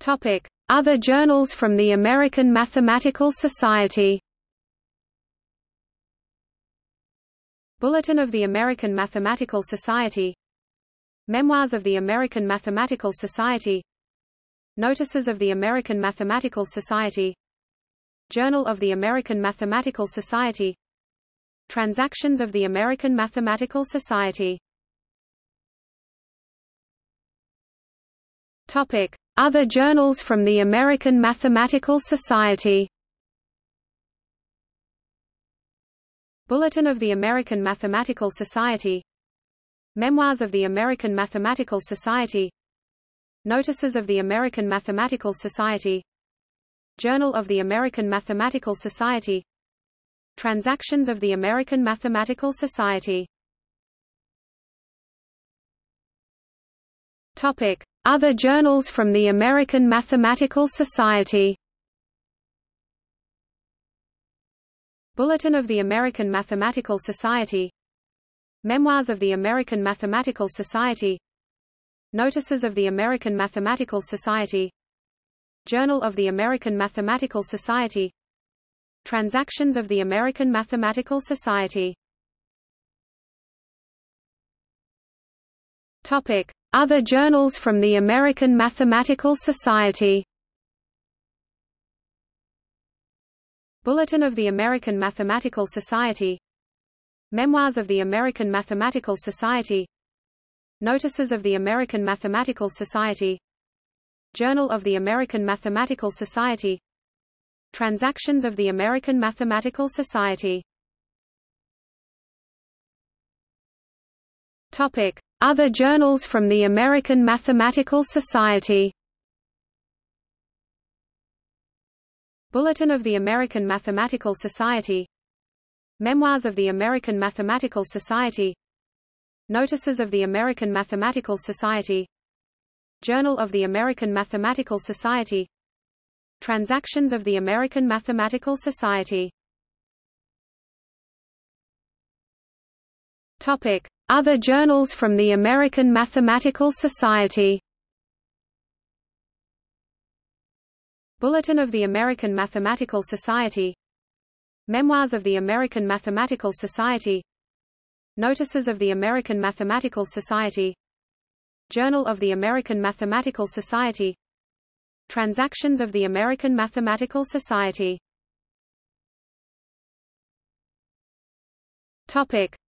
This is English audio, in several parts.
Topic: Other journals from the American Mathematical Society. Bulletin of the American Mathematical Society. Memoirs of the American Mathematical Society. Notices of the American Mathematical Society. Journal of the American Mathematical Society. Transactions of the American Mathematical Society. Topic: Other journals from the American Mathematical Society. Bulletin of the American Mathematical Society. Memoirs of the American Mathematical Society. Notices of the American Mathematical Society. Journal of the American Mathematical Society. Transactions of the American Mathematical Society. Topic: other journals from the American Mathematical Society. Bulletin of the American Mathematical Society. Memoirs of the American Mathematical Society. Notices of the American Mathematical Society. Journal of the American Mathematical Society. Transactions of the American Mathematical Society Topic other journals from the American Mathematical Society. Bulletin of the American Mathematical Society. Memoirs of the American Mathematical Society. Notices of the American Mathematical Society. Journal of the American Mathematical Society. Transactions of the American Mathematical Society. Topic other journals from the American Mathematical Society. Bulletin of the American Mathematical Society. Memoirs of the American Mathematical Society. Notices of the American Mathematical Society. Journal of the American Mathematical Society. Transactions of the American Mathematical Society. Topic other journals from the American Mathematical Society. Bulletin of the American Mathematical Society. Memoirs of the American Mathematical Society. Notices of the American Mathematical Society. Journal of the American Mathematical Society. Transactions of the American Mathematical Society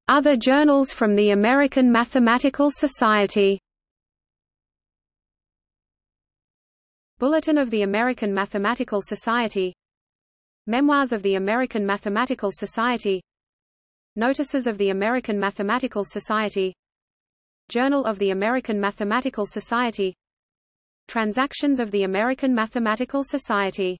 other journals from the American Mathematical Society. Bulletin of the American Mathematical Society. Memoirs of the American Mathematical Society. Notices of the American Mathematical Society. Journal of the American Mathematical Society. Transactions of the American Mathematical Society